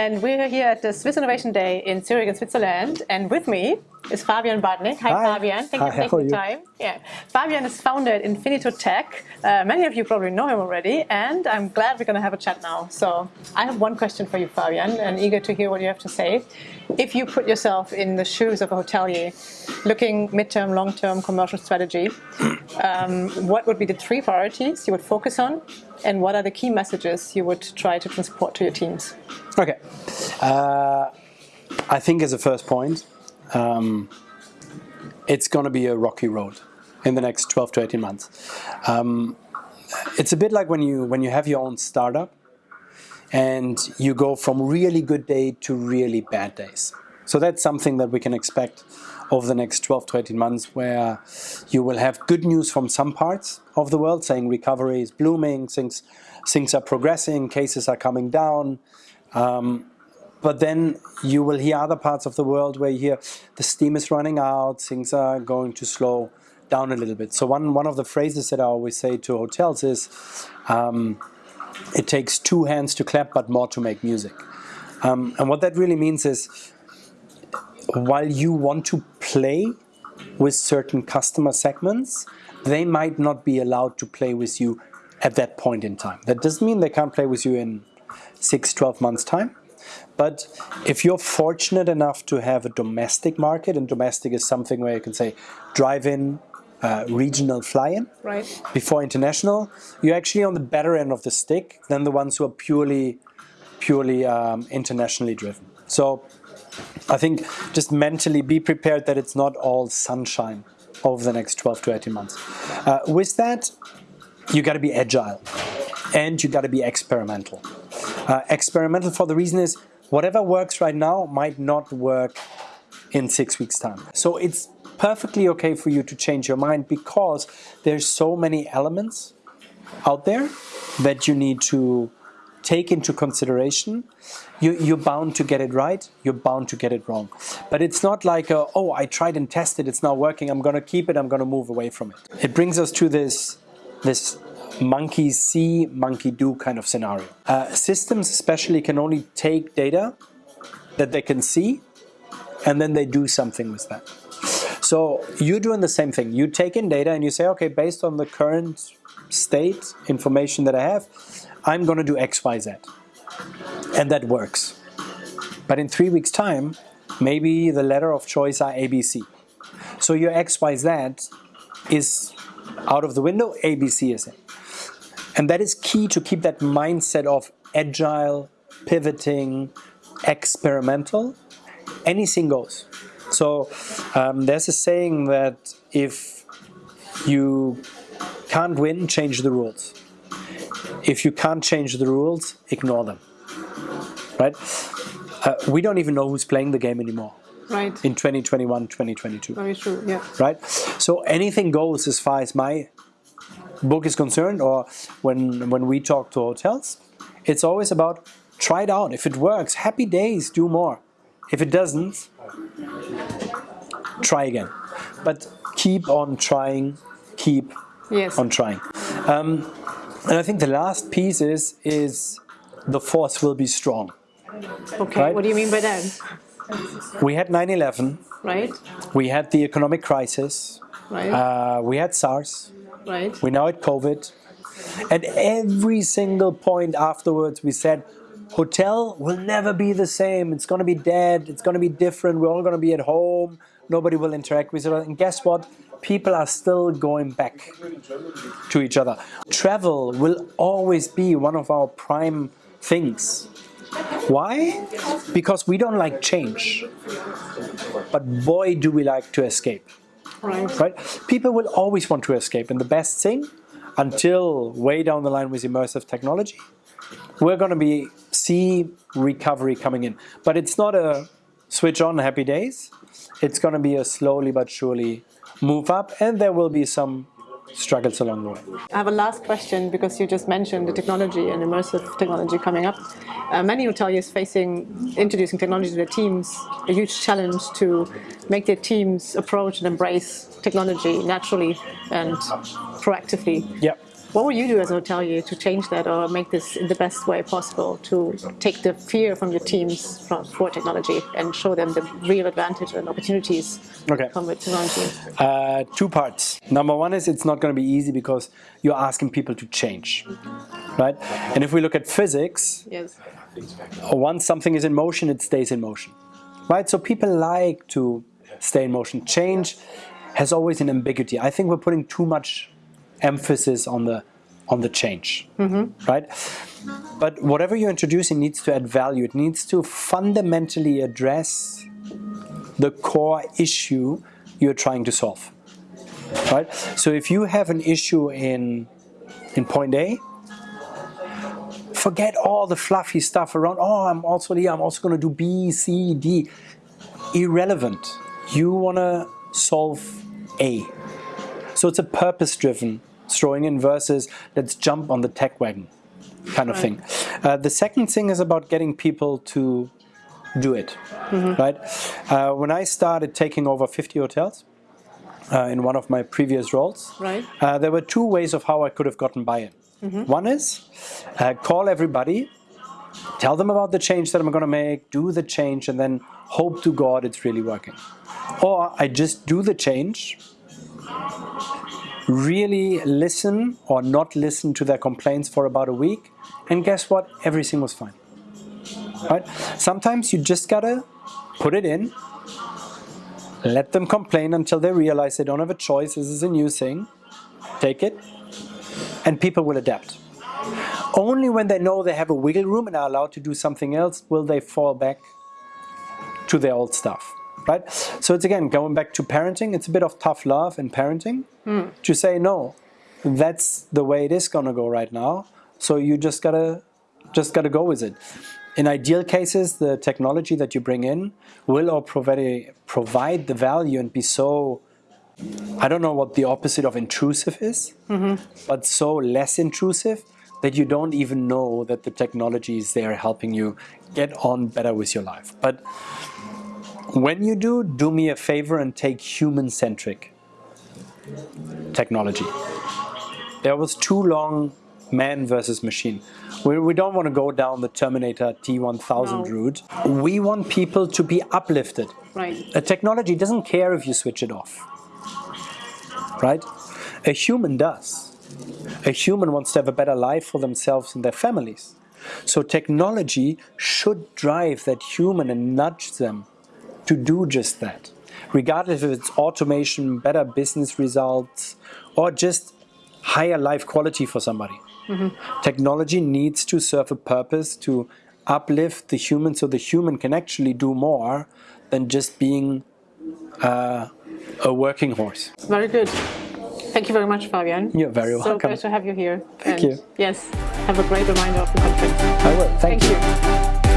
and we're here at the Swiss Innovation Day in Zurich in Switzerland. And with me is Fabian Bartnik. Hi, Hi. Fabian. Thank Hi, you for taking the time. Yeah. Fabian is founded Infinito Tech. Uh, many of you probably know him already, and I'm glad we're going to have a chat now. So I have one question for you, Fabian, and eager to hear what you have to say. If you put yourself in the shoes of a hotelier, looking midterm, long-term commercial strategy, um, what would be the three priorities you would focus on, and what are the key messages you would try to transport to your teams? Okay. Uh, I think as a first point, um, it's going to be a rocky road in the next 12 to 18 months. Um, it's a bit like when you when you have your own startup and you go from really good day to really bad days. So that's something that we can expect over the next 12 to 18 months where you will have good news from some parts of the world saying recovery is blooming, things, things are progressing, cases are coming down. Um, but then you will hear other parts of the world where you hear the steam is running out, things are going to slow down a little bit. So one, one of the phrases that I always say to hotels is, um, it takes two hands to clap, but more to make music. Um, and what that really means is, while you want to play with certain customer segments, they might not be allowed to play with you at that point in time. That doesn't mean they can't play with you in six, 12 months' time. But if you're fortunate enough to have a domestic market, and domestic is something where you can say drive in, uh, regional fly in, Right. before international, you're actually on the better end of the stick than the ones who are purely, purely um, internationally driven. So I think just mentally be prepared that it's not all sunshine over the next 12 to 18 months. Uh, with that, you got to be agile and you got to be experimental. Uh, experimental for the reason is whatever works right now might not work in six weeks time. So it's perfectly okay for you to change your mind because there's so many elements out there that you need to take into consideration. You, you're bound to get it right, you're bound to get it wrong. But it's not like, a, oh, I tried and tested, it's not working, I'm to keep it, I'm to move away from it. It brings us to this, this monkey see, monkey do kind of scenario. Uh, systems especially can only take data that they can see and then they do something with that. So you're doing the same thing. You take in data and you say, okay, based on the current state information that I have, I'm going to do X, Y, Z. And that works. But in three weeks' time, maybe the letter of choice are ABC. So your X, Y, Z is out of the window, ABC is in. And that is key to keep that mindset of agile, pivoting, experimental. Anything goes. So um, there's a saying that if you can't win, change the rules. If you can't change the rules, ignore them. Right? Uh, we don't even know who's playing the game anymore Right. in 2021, 2022 Very true. Yeah. right? So anything goes as far as my book is concerned, or when when we talk to hotels, it's always about try it out. If it works, happy days, do more. If it doesn't, try again. But keep on trying, keep Yes. on trying. Um, and I think the last piece is is the force will be strong. Okay. right. What do you mean by that? We had 9/11, Right. we had the economic crisis, Right. uh, we had SARS, right. we now had COVID. At every single point afterwards, we said, hotel will never be the same. It's going to be dead. It's going to be different. We're all going to be at home. Nobody will interact with each other. And guess what? People are still going back to each other. Travel will always be one of our prime things. Why? Because we don't like change. But boy, do we like to escape Right. People will always want to escape, and the best thing, until way down the line with immersive technology, we're going to be see recovery coming in. But it's not a switch on happy days. It's going to be a slowly but surely move up, and there will be some struggles along the way. I have a last question because you just mentioned the technology and immersive technology coming up. Uh, many hoteliers facing introducing technology to their teams, a huge challenge to make their teams approach and embrace technology naturally and proactively. Yeah. What would you do as a hotelier to change that or make this in the best way possible to take the fear from your teams for, for technology and show them the real advantage and opportunities Okay. come with technology? Uh, two parts. Number one is it's not going to be easy because you're asking people to change, right? And if we look at physics, Yes. once something is in motion, it stays in motion, right? So people like to stay in motion. Change has always an ambiguity. I think we're putting too much emphasis on the on the change, mm-hmm. right? But whatever you're introducing needs to add value. It needs to fundamentally address the core issue you're trying to solve, right? So if you have an issue in in point A, forget all the fluffy stuff around. Oh, I'm also here. I'm also going to do B, C, D. Irrelevant. You want to solve A. So it's a purpose-driven throwing in versus let's jump on the tech wagon kind of thing. Uh, the second thing is about getting people to do it, right? Uh, when I started taking over 50 hotels uh, in one of my previous roles, Right. uh, there were two ways of how I could have gotten buy-in. One is uh, call everybody, tell them about the change that I'm going to make, do the change, and then hope to God it's really working. Or I just do the change, really listen or not listen to their complaints for about a week, and guess what? Everything was fine. Right? Sometimes you just gotta put it in, let them complain until they realize they don't have a choice. This is a new thing. Take it, and people will adapt. Only when they know they have a wiggle room and are allowed to do something else will they fall back to their old stuff. Right? So it's again going back to parenting. It's a bit of tough love in parenting to say no. That's the way it is gonna go right now. So you just gotta just gotta go with it. In ideal cases, the technology that you bring in will or provide provide the value and be so I don't know what the opposite of intrusive is, but so less intrusive that you don't even know that the technology is there helping you get on better with your life. But when you do, do me a favor and take human-centric technology. There was too long man versus machine. We, we don't want to go down the Terminator T1000 No. route. We want people to be uplifted. Right. A technology doesn't care if you switch it off, right? A human does. A human wants to have a better life for themselves and their families. So technology should drive that human and nudge them to do just that. Regardless if it's automation, better business results, or just higher life quality for somebody. Technology needs to serve a purpose to uplift the human so the human can actually do more than just being uh, a working horse. Very good. Thank you very much, Fabian. You're very So welcome. great to have you here. Thank and you. Yes, have a great reminder of the conference. I will. Thank, Thank you.